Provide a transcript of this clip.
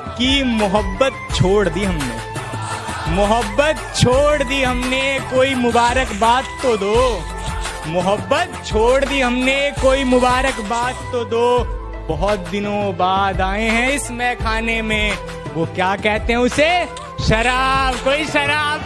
कि मोहब्बत छोड़ दी हमने। मोहब्बत छोड़ दी हमने, कोई मुबारकबाद तो दो। मोहब्बत छोड़ दी हमने, कोई मुबारकबाद तो दो। बहुत दिनों बाद आए हैं इस मैखाने में। वो क्या कहते हैं उसे? शराब, कोई शराब।